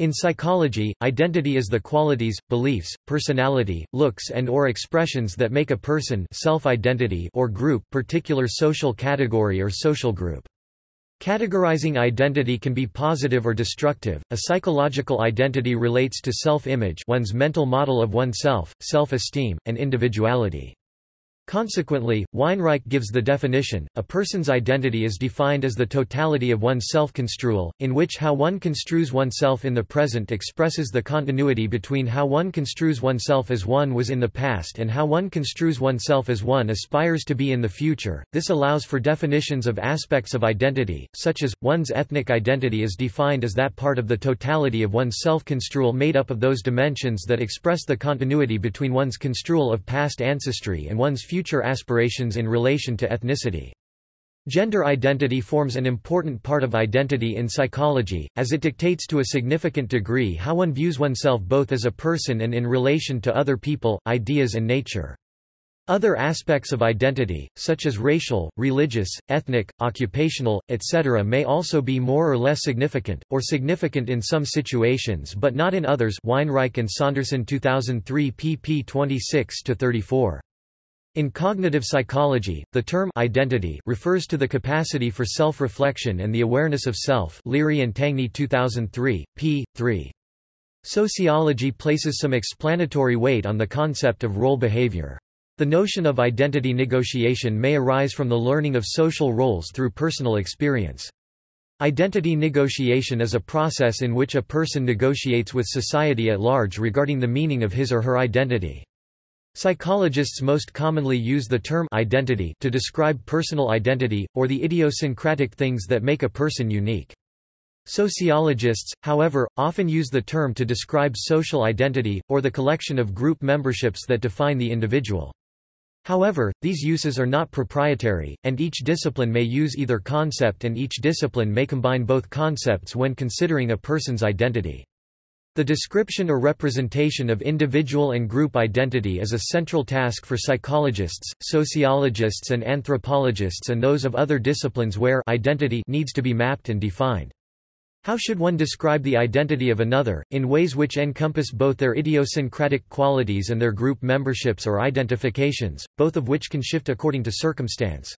In psychology, identity is the qualities, beliefs, personality, looks and or expressions that make a person self-identity or group particular social category or social group. Categorizing identity can be positive or destructive. A psychological identity relates to self-image, one's mental model of oneself, self-esteem, and individuality. Consequently, Weinreich gives the definition, a person's identity is defined as the totality of one's self-construal, in which how one construes oneself in the present expresses the continuity between how one construes oneself as one was in the past and how one construes oneself as one aspires to be in the future. This allows for definitions of aspects of identity, such as, one's ethnic identity is defined as that part of the totality of one's self-construal made up of those dimensions that express the continuity between one's construal of past ancestry and one's future future aspirations in relation to ethnicity. Gender identity forms an important part of identity in psychology, as it dictates to a significant degree how one views oneself both as a person and in relation to other people, ideas and nature. Other aspects of identity, such as racial, religious, ethnic, occupational, etc. may also be more or less significant, or significant in some situations but not in others Weinreich and Saunderson 2003 pp 26–34. In cognitive psychology, the term identity refers to the capacity for self-reflection and the awareness of self Leary and Tangney 2003, p. 3. Sociology places some explanatory weight on the concept of role behavior. The notion of identity negotiation may arise from the learning of social roles through personal experience. Identity negotiation is a process in which a person negotiates with society at large regarding the meaning of his or her identity. Psychologists most commonly use the term identity to describe personal identity, or the idiosyncratic things that make a person unique. Sociologists, however, often use the term to describe social identity, or the collection of group memberships that define the individual. However, these uses are not proprietary, and each discipline may use either concept and each discipline may combine both concepts when considering a person's identity. The description or representation of individual and group identity is a central task for psychologists, sociologists and anthropologists and those of other disciplines where identity needs to be mapped and defined. How should one describe the identity of another, in ways which encompass both their idiosyncratic qualities and their group memberships or identifications, both of which can shift according to circumstance?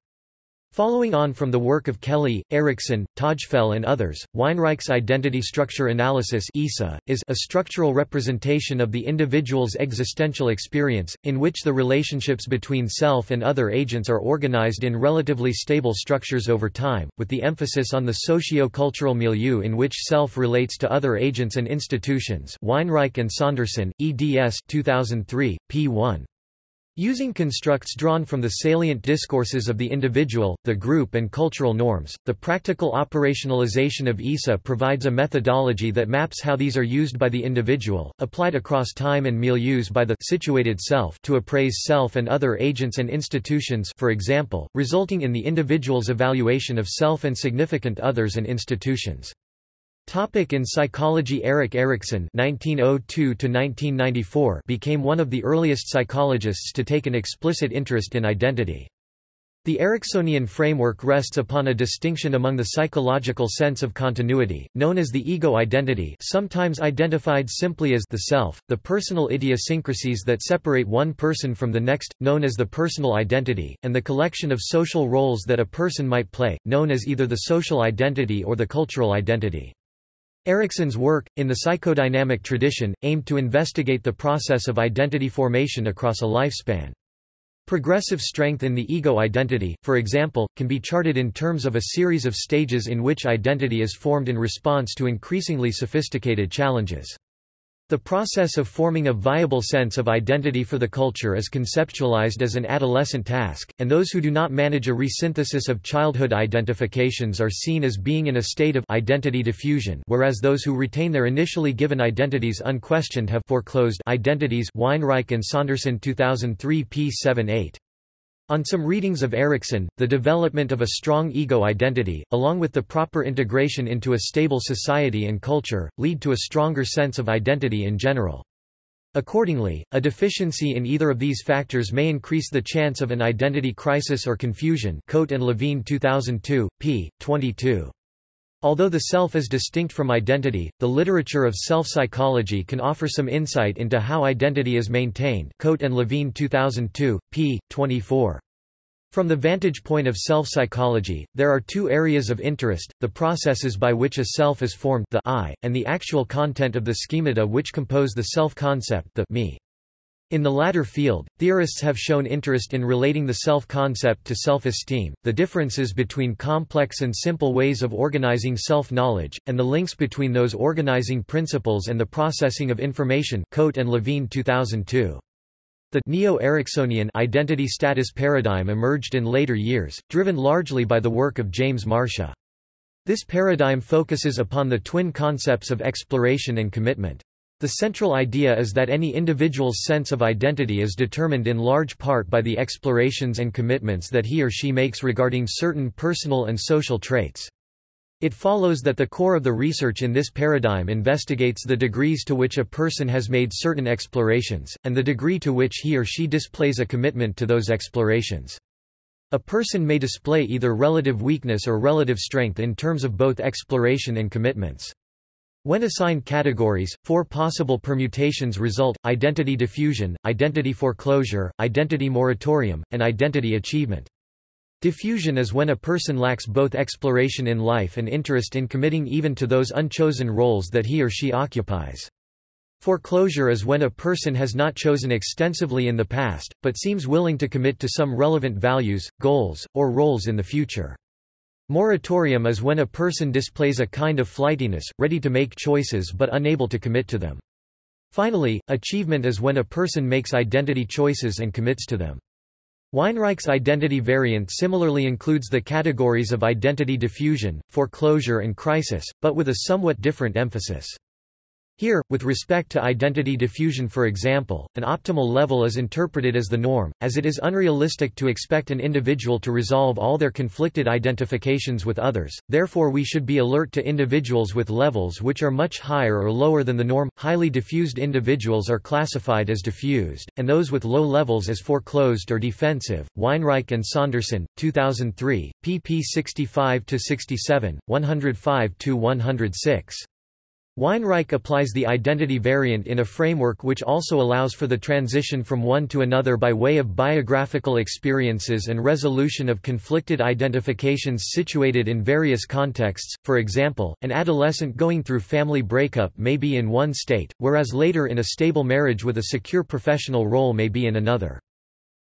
Following on from the work of Kelly, Erikson, Tajfel and others, Weinreich's identity structure analysis is a structural representation of the individual's existential experience, in which the relationships between self and other agents are organized in relatively stable structures over time, with the emphasis on the socio-cultural milieu in which self relates to other agents and institutions Weinreich and Saunderson, eds 2003, p. 1. Using constructs drawn from the salient discourses of the individual, the group and cultural norms, the practical operationalization of ISA provides a methodology that maps how these are used by the individual, applied across time and milieus by the situated self to appraise self and other agents and institutions for example, resulting in the individual's evaluation of self and significant others and institutions. Topic in psychology Erik Erikson (1902–1994) became one of the earliest psychologists to take an explicit interest in identity. The Eriksonian framework rests upon a distinction among the psychological sense of continuity, known as the ego identity sometimes identified simply as the self, the personal idiosyncrasies that separate one person from the next, known as the personal identity, and the collection of social roles that a person might play, known as either the social identity or the cultural identity. Erikson's work, in the psychodynamic tradition, aimed to investigate the process of identity formation across a lifespan. Progressive strength in the ego identity, for example, can be charted in terms of a series of stages in which identity is formed in response to increasingly sophisticated challenges. The process of forming a viable sense of identity for the culture is conceptualized as an adolescent task, and those who do not manage a resynthesis of childhood identifications are seen as being in a state of identity diffusion whereas those who retain their initially given identities unquestioned have foreclosed identities Weinreich and Saunderson 2003 p. 7-8. On some readings of Erikson, the development of a strong ego identity, along with the proper integration into a stable society and culture, lead to a stronger sense of identity in general. Accordingly, a deficiency in either of these factors may increase the chance of an identity crisis or confusion Coate and Levine 2002, p. 22. Although the self is distinct from identity, the literature of self-psychology can offer some insight into how identity is maintained Coate and Levine 2002, p. 24. From the vantage point of self-psychology, there are two areas of interest, the processes by which a self is formed the I, and the actual content of the schemata which compose the self-concept the me. In the latter field, theorists have shown interest in relating the self-concept to self-esteem, the differences between complex and simple ways of organizing self-knowledge, and the links between those organizing principles and the processing of information Coate and Levine 2002. The neo-Eriksonian identity status paradigm emerged in later years, driven largely by the work of James Marcia. This paradigm focuses upon the twin concepts of exploration and commitment. The central idea is that any individual's sense of identity is determined in large part by the explorations and commitments that he or she makes regarding certain personal and social traits. It follows that the core of the research in this paradigm investigates the degrees to which a person has made certain explorations, and the degree to which he or she displays a commitment to those explorations. A person may display either relative weakness or relative strength in terms of both exploration and commitments. When assigned categories, four possible permutations result, identity diffusion, identity foreclosure, identity moratorium, and identity achievement. Diffusion is when a person lacks both exploration in life and interest in committing even to those unchosen roles that he or she occupies. Foreclosure is when a person has not chosen extensively in the past, but seems willing to commit to some relevant values, goals, or roles in the future. Moratorium is when a person displays a kind of flightiness, ready to make choices but unable to commit to them. Finally, achievement is when a person makes identity choices and commits to them. Weinreich's identity variant similarly includes the categories of identity diffusion, foreclosure and crisis, but with a somewhat different emphasis. Here, with respect to identity diffusion for example, an optimal level is interpreted as the norm, as it is unrealistic to expect an individual to resolve all their conflicted identifications with others, therefore we should be alert to individuals with levels which are much higher or lower than the norm. Highly diffused individuals are classified as diffused, and those with low levels as foreclosed or defensive. Weinreich and Saunderson, 2003, pp 65-67, 105-106. Weinreich applies the identity variant in a framework which also allows for the transition from one to another by way of biographical experiences and resolution of conflicted identifications situated in various contexts, for example, an adolescent going through family breakup may be in one state, whereas later in a stable marriage with a secure professional role may be in another.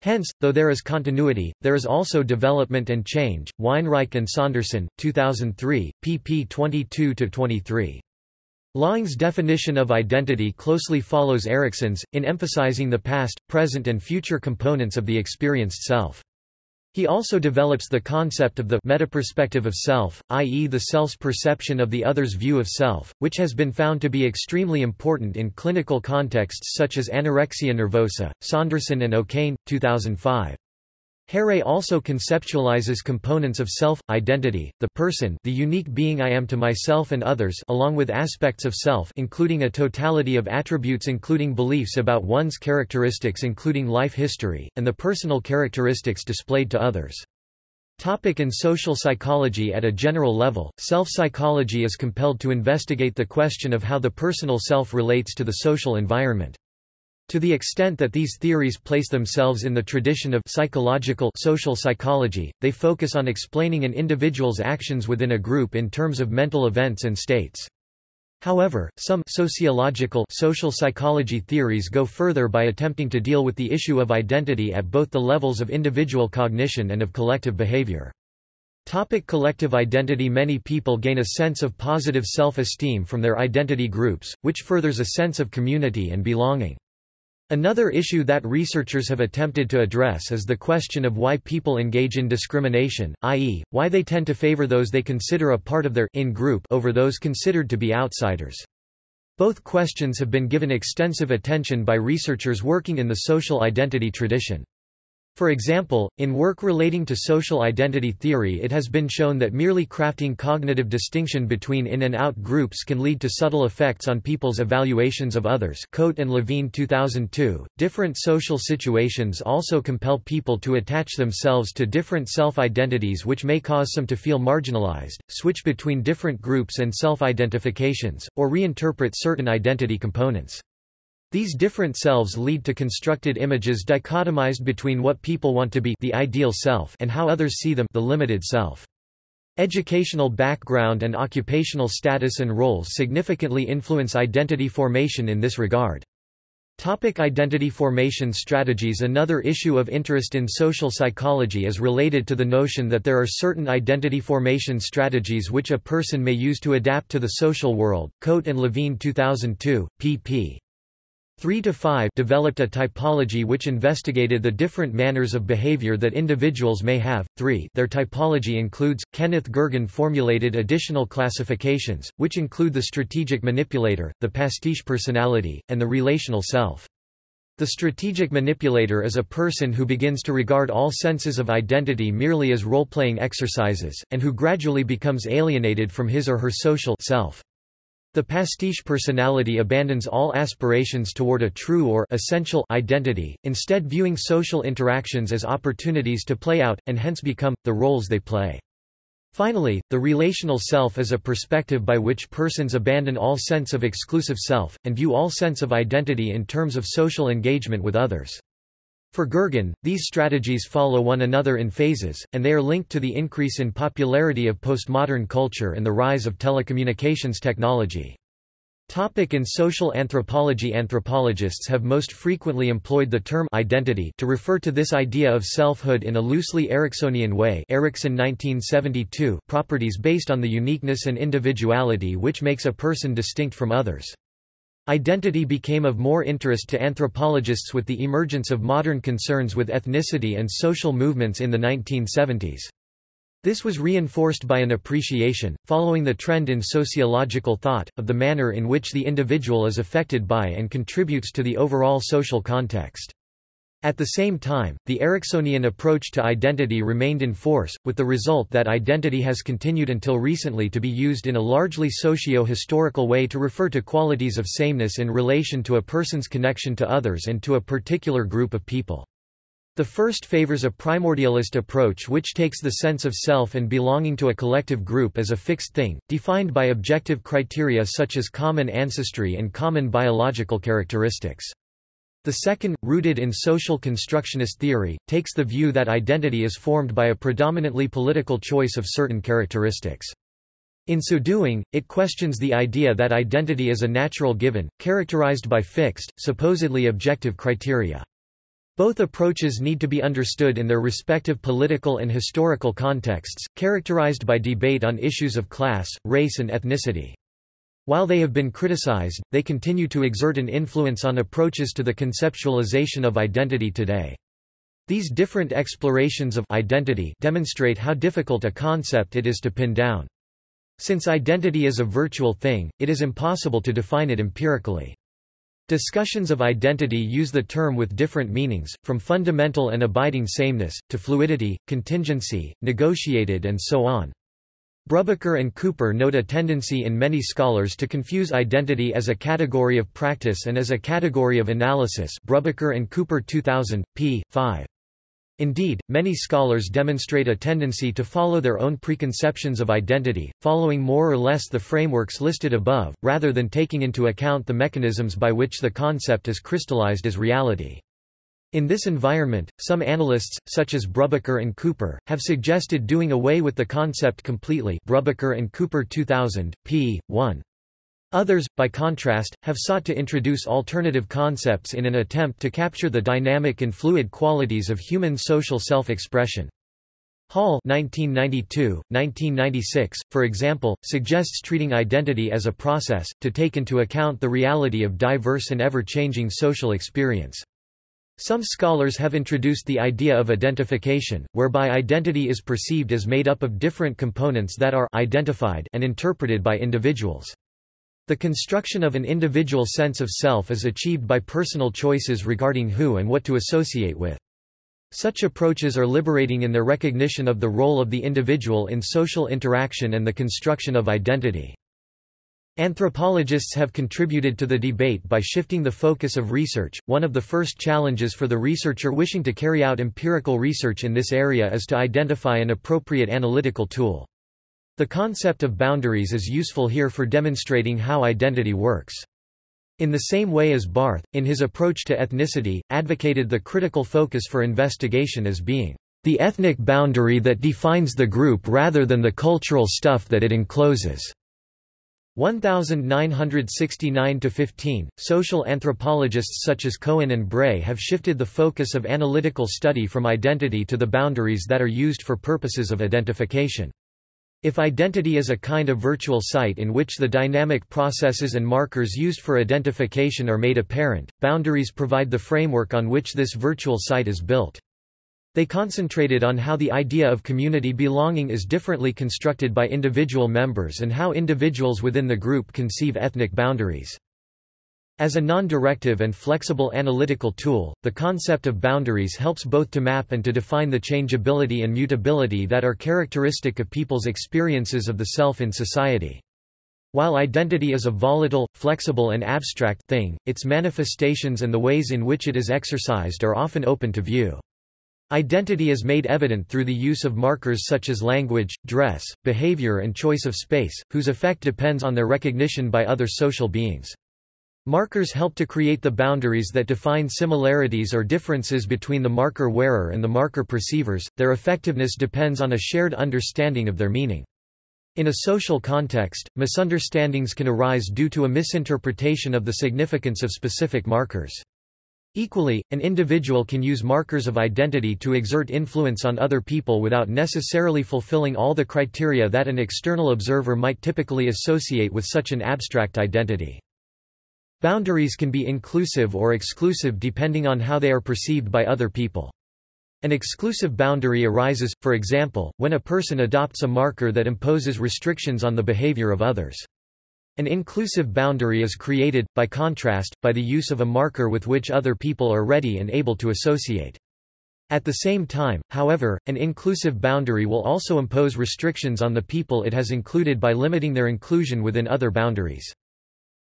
Hence, though there is continuity, there is also development and change. Weinreich and Saunderson, 2003, pp 22-23. Laing's definition of identity closely follows Erikson's, in emphasizing the past, present and future components of the experienced self. He also develops the concept of the metaperspective of self, i.e. the self's perception of the other's view of self, which has been found to be extremely important in clinical contexts such as anorexia nervosa. Saunderson and O'Kane, 2005. Harre also conceptualizes components of self, identity, the person the unique being I am to myself and others along with aspects of self including a totality of attributes including beliefs about one's characteristics including life history, and the personal characteristics displayed to others. Topic in social psychology At a general level, self-psychology is compelled to investigate the question of how the personal self relates to the social environment. To the extent that these theories place themselves in the tradition of psychological social psychology, they focus on explaining an individual's actions within a group in terms of mental events and states. However, some sociological social psychology theories go further by attempting to deal with the issue of identity at both the levels of individual cognition and of collective behavior. Topic collective identity Many people gain a sense of positive self-esteem from their identity groups, which furthers a sense of community and belonging. Another issue that researchers have attempted to address is the question of why people engage in discrimination, i.e., why they tend to favor those they consider a part of their in-group over those considered to be outsiders. Both questions have been given extensive attention by researchers working in the social identity tradition. For example, in work relating to social identity theory it has been shown that merely crafting cognitive distinction between in and out groups can lead to subtle effects on people's evaluations of others Coate and Levine 2002. Different social situations also compel people to attach themselves to different self-identities which may cause some to feel marginalized, switch between different groups and self-identifications, or reinterpret certain identity components. These different selves lead to constructed images dichotomized between what people want to be the ideal self and how others see them the limited self. Educational background and occupational status and roles significantly influence identity formation in this regard. Topic identity formation strategies Another issue of interest in social psychology is related to the notion that there are certain identity formation strategies which a person may use to adapt to the social world. Coate and Levine 2002, pp. 3 to 5 developed a typology which investigated the different manners of behavior that individuals may have. 3 Their typology includes Kenneth Gergen formulated additional classifications which include the strategic manipulator, the pastiche personality, and the relational self. The strategic manipulator is a person who begins to regard all senses of identity merely as role-playing exercises, and who gradually becomes alienated from his or her social self. The pastiche personality abandons all aspirations toward a true or essential identity, instead viewing social interactions as opportunities to play out, and hence become, the roles they play. Finally, the relational self is a perspective by which persons abandon all sense of exclusive self, and view all sense of identity in terms of social engagement with others. For Gergen, these strategies follow one another in phases, and they are linked to the increase in popularity of postmodern culture and the rise of telecommunications technology. Topic in social anthropology Anthropologists have most frequently employed the term identity to refer to this idea of selfhood in a loosely Eriksonian way Erikson 1972 properties based on the uniqueness and individuality which makes a person distinct from others. Identity became of more interest to anthropologists with the emergence of modern concerns with ethnicity and social movements in the 1970s. This was reinforced by an appreciation, following the trend in sociological thought, of the manner in which the individual is affected by and contributes to the overall social context. At the same time, the Eriksonian approach to identity remained in force, with the result that identity has continued until recently to be used in a largely socio-historical way to refer to qualities of sameness in relation to a person's connection to others and to a particular group of people. The first favors a primordialist approach which takes the sense of self and belonging to a collective group as a fixed thing, defined by objective criteria such as common ancestry and common biological characteristics. The second, rooted in social constructionist theory, takes the view that identity is formed by a predominantly political choice of certain characteristics. In so doing, it questions the idea that identity is a natural given, characterized by fixed, supposedly objective criteria. Both approaches need to be understood in their respective political and historical contexts, characterized by debate on issues of class, race and ethnicity. While they have been criticized, they continue to exert an influence on approaches to the conceptualization of identity today. These different explorations of identity demonstrate how difficult a concept it is to pin down. Since identity is a virtual thing, it is impossible to define it empirically. Discussions of identity use the term with different meanings, from fundamental and abiding sameness, to fluidity, contingency, negotiated and so on. Brubaker and Cooper note a tendency in many scholars to confuse identity as a category of practice and as a category of analysis Brubaker and Cooper 2000, p. 5. Indeed, many scholars demonstrate a tendency to follow their own preconceptions of identity, following more or less the frameworks listed above, rather than taking into account the mechanisms by which the concept is crystallized as reality. In this environment, some analysts, such as Brubaker and Cooper, have suggested doing away with the concept completely Brubaker and Cooper 2000, p. 1. Others, by contrast, have sought to introduce alternative concepts in an attempt to capture the dynamic and fluid qualities of human social self-expression. Hall 1992, 1996, for example, suggests treating identity as a process, to take into account the reality of diverse and ever-changing social experience. Some scholars have introduced the idea of identification, whereby identity is perceived as made up of different components that are identified and interpreted by individuals. The construction of an individual sense of self is achieved by personal choices regarding who and what to associate with. Such approaches are liberating in their recognition of the role of the individual in social interaction and the construction of identity. Anthropologists have contributed to the debate by shifting the focus of research. One of the first challenges for the researcher wishing to carry out empirical research in this area is to identify an appropriate analytical tool. The concept of boundaries is useful here for demonstrating how identity works. In the same way as Barth, in his approach to ethnicity, advocated the critical focus for investigation as being the ethnic boundary that defines the group rather than the cultural stuff that it encloses. 1969–15, social anthropologists such as Cohen and Bray have shifted the focus of analytical study from identity to the boundaries that are used for purposes of identification. If identity is a kind of virtual site in which the dynamic processes and markers used for identification are made apparent, boundaries provide the framework on which this virtual site is built. They concentrated on how the idea of community belonging is differently constructed by individual members and how individuals within the group conceive ethnic boundaries. As a non-directive and flexible analytical tool, the concept of boundaries helps both to map and to define the changeability and mutability that are characteristic of people's experiences of the self in society. While identity is a volatile, flexible and abstract thing, its manifestations and the ways in which it is exercised are often open to view. Identity is made evident through the use of markers such as language, dress, behavior and choice of space, whose effect depends on their recognition by other social beings. Markers help to create the boundaries that define similarities or differences between the marker wearer and the marker perceivers, their effectiveness depends on a shared understanding of their meaning. In a social context, misunderstandings can arise due to a misinterpretation of the significance of specific markers. Equally, an individual can use markers of identity to exert influence on other people without necessarily fulfilling all the criteria that an external observer might typically associate with such an abstract identity. Boundaries can be inclusive or exclusive depending on how they are perceived by other people. An exclusive boundary arises, for example, when a person adopts a marker that imposes restrictions on the behavior of others. An inclusive boundary is created, by contrast, by the use of a marker with which other people are ready and able to associate. At the same time, however, an inclusive boundary will also impose restrictions on the people it has included by limiting their inclusion within other boundaries.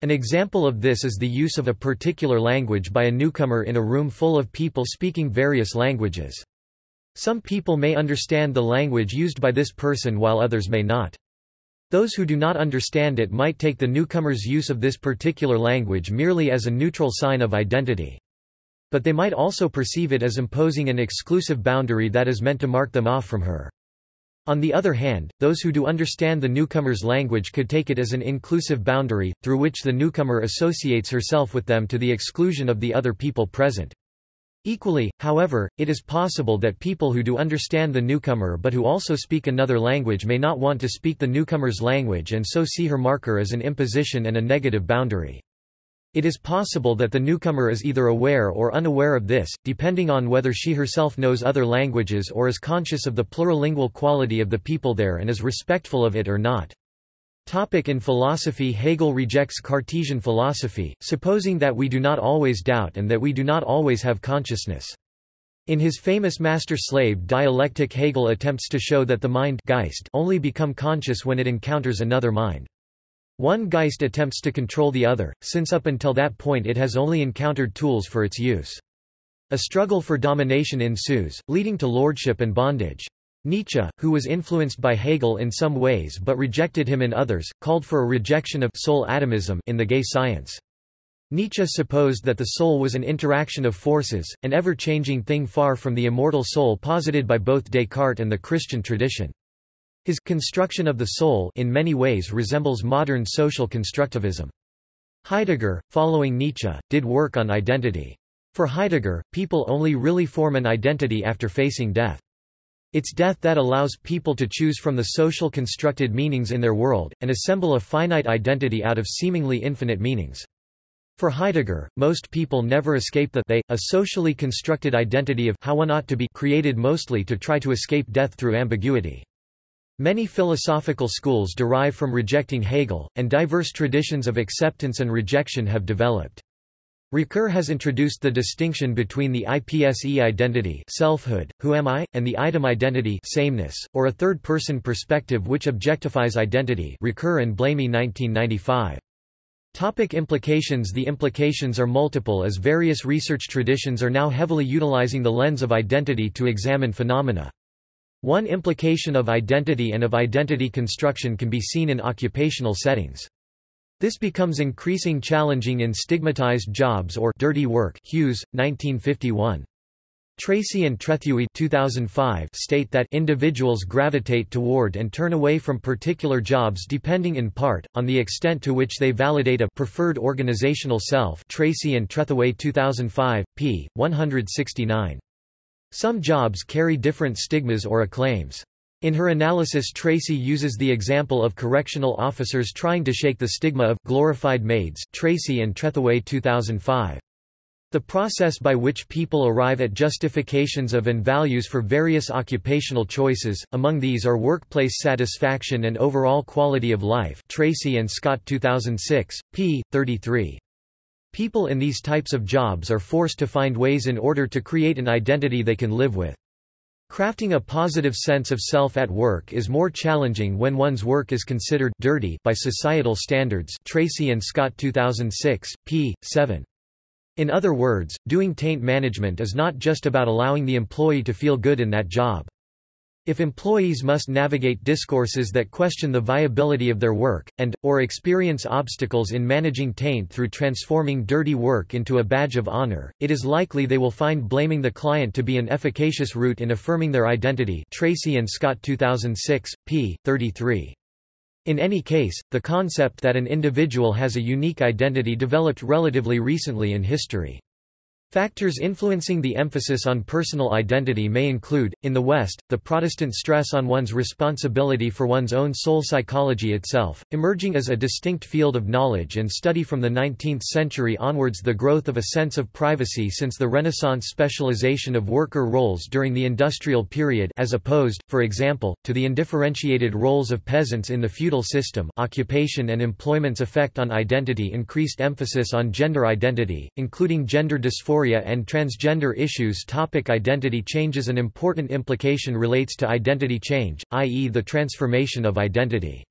An example of this is the use of a particular language by a newcomer in a room full of people speaking various languages. Some people may understand the language used by this person while others may not. Those who do not understand it might take the newcomer's use of this particular language merely as a neutral sign of identity. But they might also perceive it as imposing an exclusive boundary that is meant to mark them off from her. On the other hand, those who do understand the newcomer's language could take it as an inclusive boundary, through which the newcomer associates herself with them to the exclusion of the other people present. Equally, however, it is possible that people who do understand the newcomer but who also speak another language may not want to speak the newcomer's language and so see her marker as an imposition and a negative boundary. It is possible that the newcomer is either aware or unaware of this, depending on whether she herself knows other languages or is conscious of the plurilingual quality of the people there and is respectful of it or not. Topic in philosophy Hegel rejects Cartesian philosophy, supposing that we do not always doubt and that we do not always have consciousness. In his famous master-slave dialectic Hegel attempts to show that the mind Geist only become conscious when it encounters another mind. One Geist attempts to control the other, since up until that point it has only encountered tools for its use. A struggle for domination ensues, leading to lordship and bondage. Nietzsche, who was influenced by Hegel in some ways but rejected him in others, called for a rejection of soul atomism in the gay science. Nietzsche supposed that the soul was an interaction of forces, an ever-changing thing far from the immortal soul posited by both Descartes and the Christian tradition. His construction of the soul in many ways resembles modern social constructivism. Heidegger, following Nietzsche, did work on identity. For Heidegger, people only really form an identity after facing death. It's death that allows people to choose from the social constructed meanings in their world, and assemble a finite identity out of seemingly infinite meanings. For Heidegger, most people never escape the they, a socially constructed identity of how one ought to be created mostly to try to escape death through ambiguity. Many philosophical schools derive from rejecting Hegel, and diverse traditions of acceptance and rejection have developed. Ricoeur has introduced the distinction between the IPSE identity selfhood, who am I, and the idem identity sameness, or a third-person perspective which objectifies identity Ricoeur and Blamey 1995. Topic implications The implications are multiple as various research traditions are now heavily utilizing the lens of identity to examine phenomena. One implication of identity and of identity construction can be seen in occupational settings. This becomes increasing challenging in stigmatized jobs or dirty work Hughes, 1951. Tracy and Trethewey 2005 state that individuals gravitate toward and turn away from particular jobs depending in part, on the extent to which they validate a preferred organizational self Tracy and Trethewey 2005, p. 169. Some jobs carry different stigmas or acclaims. In her analysis Tracy uses the example of correctional officers trying to shake the stigma of glorified maids Tracy and Trethewey 2005. The process by which people arrive at justifications of and values for various occupational choices, among these are workplace satisfaction and overall quality of life Tracy and Scott 2006, p. 33. People in these types of jobs are forced to find ways in order to create an identity they can live with. Crafting a positive sense of self at work is more challenging when one's work is considered dirty by societal standards Tracy and Scott 2006, p. 7. In other words, doing taint management is not just about allowing the employee to feel good in that job. If employees must navigate discourses that question the viability of their work, and, or experience obstacles in managing taint through transforming dirty work into a badge of honor, it is likely they will find blaming the client to be an efficacious route in affirming their identity Tracy and Scott 2006, p. 33. In any case, the concept that an individual has a unique identity developed relatively recently in history. Factors influencing the emphasis on personal identity may include, in the West, the Protestant stress on one's responsibility for one's own soul psychology itself, emerging as a distinct field of knowledge and study from the 19th century onwards the growth of a sense of privacy since the Renaissance specialization of worker roles during the industrial period as opposed, for example, to the indifferentiated roles of peasants in the feudal system. Occupation and employment's effect on identity increased emphasis on gender identity, including gender dysphoria dysphoria and transgender issues Topic Identity changes An important implication relates to identity change, i.e. the transformation of identity.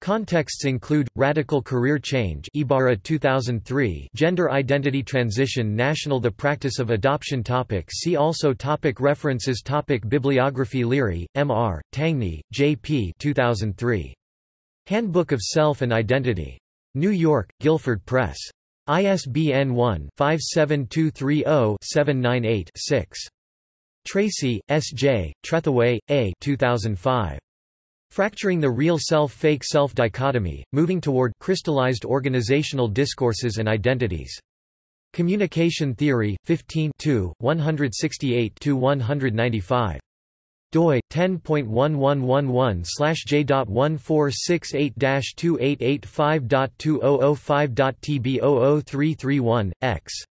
Contexts include radical career change Ibarra 2003 gender identity transition national the practice of adoption topic see also topic references topic bibliography Leary M.R., Tangney JP 2003 Handbook of Self and Identity New York Guilford Press ISBN 1-57230-798-6. Tracy, S. J., Trethewey, A. 2005. Fracturing the Real Self-Fake Self Dichotomy, Moving Toward Crystallized Organizational Discourses and Identities. Communication Theory, 15 168–195 doi 10.111/j.1468-2885.2005.tb00331 x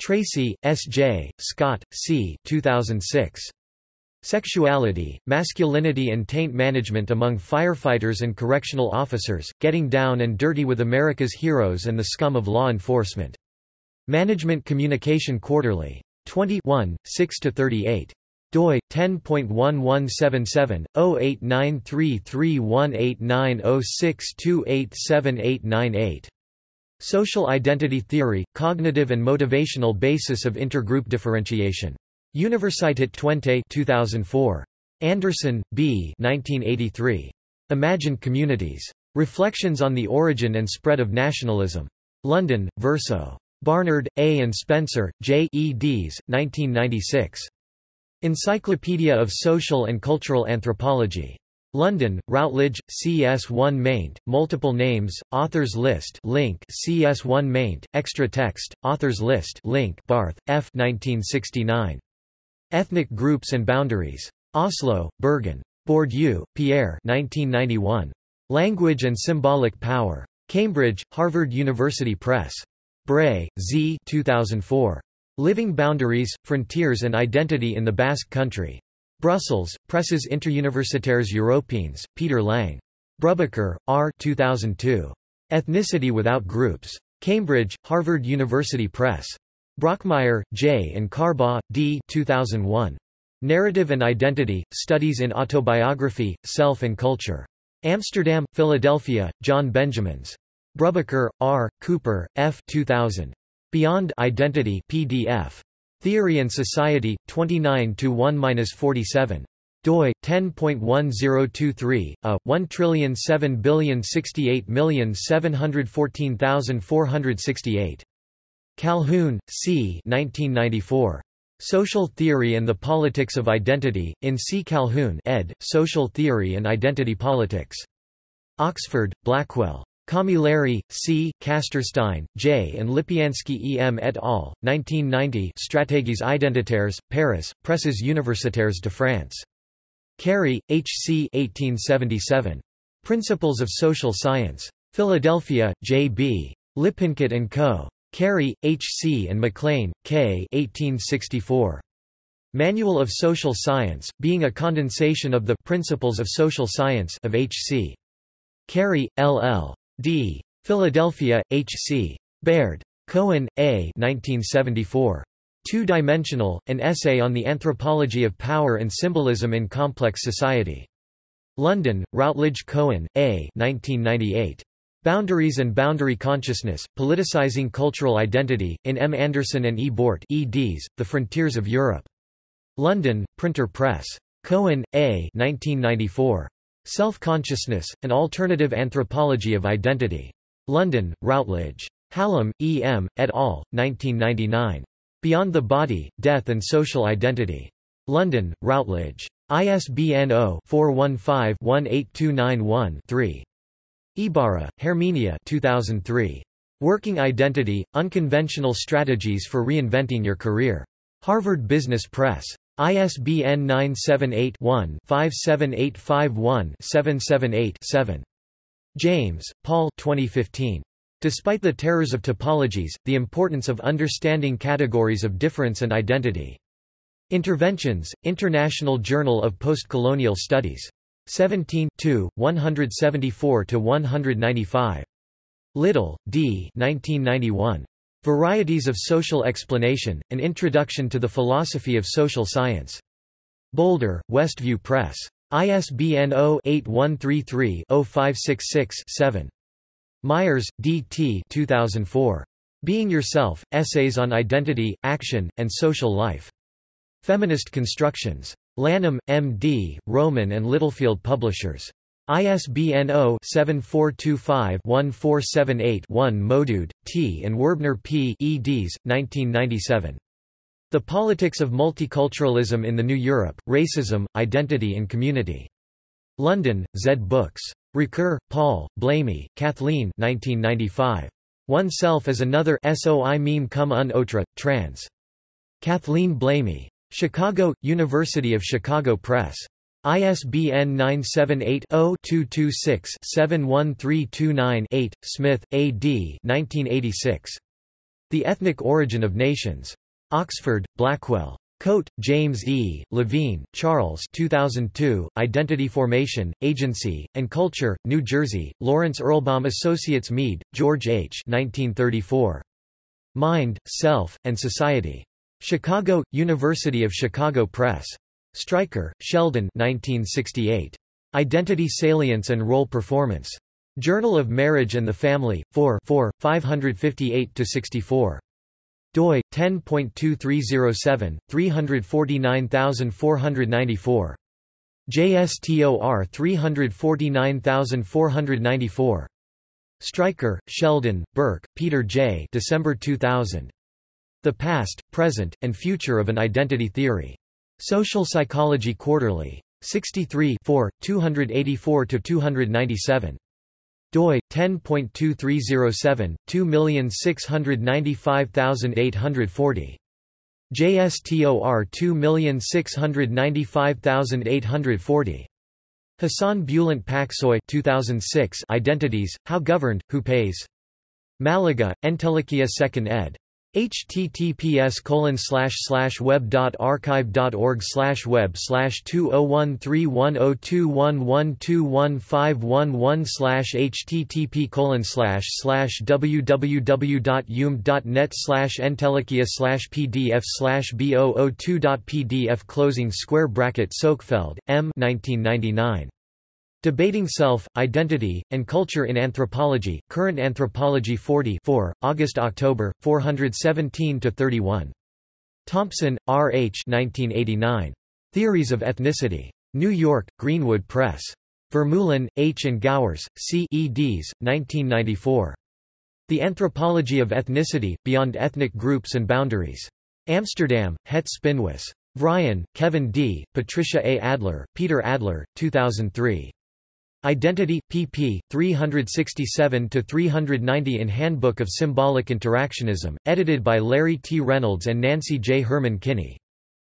Tracy, S. J., Scott, C. 2006. Sexuality, Masculinity and Taint Management Among Firefighters and Correctional Officers, Getting Down and Dirty with America's Heroes and the Scum of Law Enforcement. Management Communication Quarterly. 21, 6–38 doi 10.1177/0893318906287898. Social Identity Theory, Cognitive and Motivational Basis of Intergroup Differentiation. Universität Twente 2004. Anderson, B. 1983. Imagined Communities. Reflections on the Origin and Spread of Nationalism. London, Verso. Barnard, A. and Spencer, J. eds. 1996. Encyclopedia of Social and Cultural Anthropology. London, Routledge, CS1 maint, multiple names, authors list link CS1 maint, extra text, authors list link Barth, F. 1969. Ethnic Groups and Boundaries. Oslo, Bergen. Bourdieu, Pierre 1991. Language and Symbolic Power. Cambridge, Harvard University Press. Bray, Z 2004. Living Boundaries, Frontiers and Identity in the Basque Country. Brussels, Presses Interuniversitaires Européennes, Peter Lang. Brubaker, R. 2002. Ethnicity Without Groups. Cambridge, Harvard University Press. Brockmeier, J. and Carbaugh, D. 2001. Narrative and Identity, Studies in Autobiography, Self and Culture. Amsterdam, Philadelphia, John Benjamins. Brubaker, R., Cooper, F. 2000. Beyond Identity PDF. Theory and Society, 29 1-47 doi 10.1023 a 107068714,468 Calhoun, C. 1994. Social Theory and the Politics of Identity, in C. Calhoun ed., Social Theory and Identity Politics. Oxford, Blackwell. Camilleri, C., Kastersztein, J. and Lipiansky E. M. et al., 1990 Stratégies identitaires, Paris, Presses universitaires de France. Carey, H. C. 1877. Principles of Social Science. Philadelphia, J. B. Lippincott and Co. Carey, H. C. and MacLean, K. 1864. Manual of Social Science, being a condensation of the Principles of Social Science of H. C. Carey, L. L. D. Philadelphia, H. C. Baird. Cohen, A. 1974. Two-Dimensional, An Essay on the Anthropology of Power and Symbolism in Complex Society. London, Routledge Cohen, A. 1998. Boundaries and Boundary Consciousness, Politicizing Cultural Identity, in M. Anderson and E. Bort eds, The Frontiers of Europe. London, Pinter Press. Cohen, A. 1994. Self-Consciousness, An Alternative Anthropology of Identity. London, Routledge. Hallam, E. M., et al., 1999. Beyond the Body, Death and Social Identity. London, Routledge. ISBN 0-415-18291-3. Ibarra, Herminia 2003. Working Identity, Unconventional Strategies for Reinventing Your Career. Harvard Business Press. ISBN 978-1-57851-778-7. James, Paul 2015. Despite the terrors of typologies, the importance of understanding categories of difference and identity. Interventions, International Journal of Postcolonial Studies. 17 174–195. Little, D. 1991. Varieties of Social Explanation, An Introduction to the Philosophy of Social Science. Boulder, Westview Press. ISBN 0-8133-0566-7. Myers, D. T. 2004. Being Yourself, Essays on Identity, Action, and Social Life. Feminist Constructions. Lanham, M.D., Rowman and Littlefield Publishers. ISBN 0-7425-1478-1 Modood, T. and Werbner P. eds. 1997. The Politics of Multiculturalism in the New Europe, Racism, Identity and Community. London, Zed Books. Ricoeur, Paul, Blamey, Kathleen 1995. One Self as Another Soi-même comme un autre, trans. Kathleen Blamey. Chicago, University of Chicago Press. ISBN 978-0-226-71329-8, Smith, A. D. 1986. The Ethnic Origin of Nations. Oxford, Blackwell. Coate, James E., Levine, Charles 2002, Identity Formation, Agency, and Culture, New Jersey, Lawrence Erlbaum Associates Mead, George H. 1934. Mind, Self, and Society. Chicago, University of Chicago Press. Stryker, Sheldon 1968. Identity Salience and Role Performance. Journal of Marriage and the Family, 4 4, 558–64. doi, 10.2307, 349494. JSTOR 349494. Stryker, Sheldon, Burke, Peter J. December 2000. The Past, Present, and Future of an Identity Theory. Social Psychology Quarterly. 63 284–297 doi 10.2307 2695840 JSTOR 2695840 Hassan Bulent Paksoy 2006 Identities How Governed Who Pays. Malaga Entelequia 2nd ed https colon slash slash web dot archive dot org slash web slash two oh one three one oh two one one two one five one one slash http colon slash slash www dot dot net slash entelekia slash pdf slash b002 dot pdf closing square bracket Sökefeld, M 1999 Debating Self, Identity, and Culture in Anthropology, Current Anthropology 40 August-October, 417–31. Thompson, R. H. 1989. Theories of Ethnicity. New York, Greenwood Press. Vermeulen, H. and Govers, C. eds. 1994. The Anthropology of Ethnicity, Beyond Ethnic Groups and Boundaries. Amsterdam, Het Spinhuis. Vryan, Kevin D., Patricia A. Adler, Peter Adler, 2003. Identity, pp. 367–390 in Handbook of Symbolic Interactionism, edited by Larry T. Reynolds and Nancy J. Herman Kinney.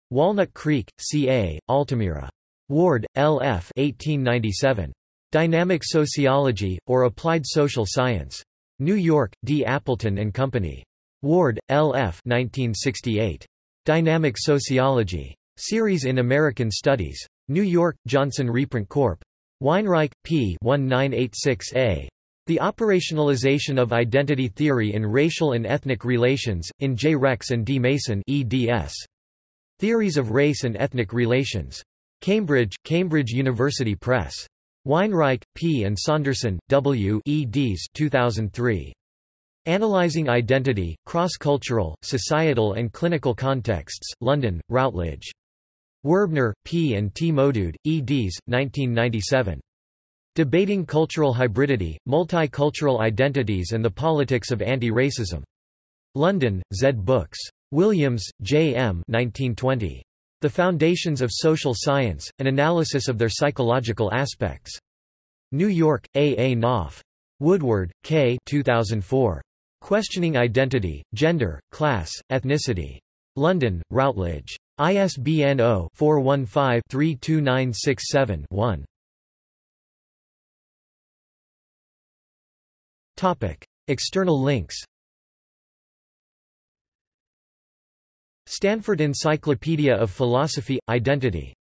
Walnut Creek, C.A., Altamira. Ward, L. F. 1897. Dynamic Sociology, or Applied Social Science. New York, D. Appleton and Company. Ward, L. F. 1968. Dynamic Sociology. Series in American Studies. New York, Johnson Reprint Corp. Weinreich, P. 1986a. The Operationalization of Identity Theory in Racial and Ethnic Relations, in J. Rex and D. Mason eds. Theories of Race and Ethnic Relations. Cambridge, Cambridge University Press. Weinreich, P. and Saunderson, W. eds 2003. Analyzing Identity, Cross-Cultural, Societal and Clinical Contexts, London, Routledge. Werbner, P. and T. Modood, eds. 1997. Debating Cultural Hybridity, Multicultural Identities and the Politics of Anti-Racism. London, Zed Books. Williams, J. M. 1920. The Foundations of Social Science, An Analysis of Their Psychological Aspects. New York, A. A. Knopf. Woodward, K. 2004. Questioning Identity, Gender, Class, Ethnicity. London, Routledge. ISBN 0-415-32967-1. External links Stanford Encyclopedia of Philosophy – Identity